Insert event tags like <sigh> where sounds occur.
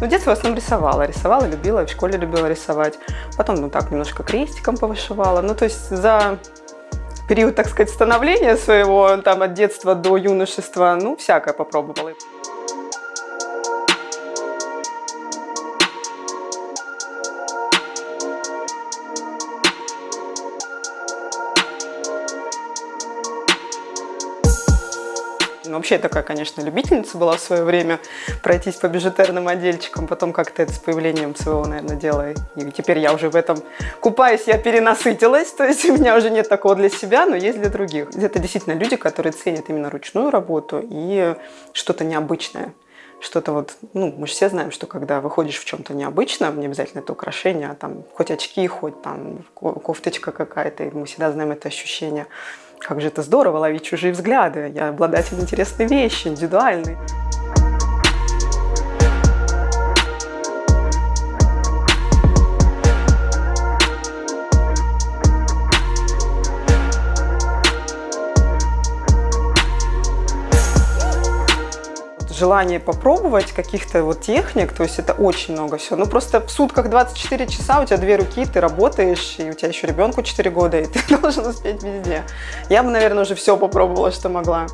Ну, в детстве в основном рисовала. Рисовала, любила, в школе любила рисовать. Потом, ну так, немножко крестиком повышивала. Ну, то есть за период, так сказать, становления своего, там, от детства до юношества, ну, всякое попробовала. Ну, вообще я такая, конечно, любительница была в свое время пройтись по бижутерным отдельчикам, потом как-то это с появлением своего, наверное, дела. И теперь я уже в этом купаюсь, я перенасытилась, то есть у меня уже нет такого для себя, но есть для других. Это действительно люди, которые ценят именно ручную работу и что-то необычное что-то вот, ну, мы же все знаем, что когда выходишь в чем-то необычном, не обязательно это украшение, а там хоть очки, хоть там кофточка какая-то, мы всегда знаем это ощущение. Как же это здорово ловить чужие взгляды. Я обладатель интересной вещи, индивидуальной. Желание попробовать каких-то вот техник, то есть это очень много всего. Ну просто в сутках 24 часа, у тебя две руки, ты работаешь, и у тебя еще ребенку 4 года, и ты <laughs> должен успеть везде. Я бы, наверное, уже все попробовала, что могла.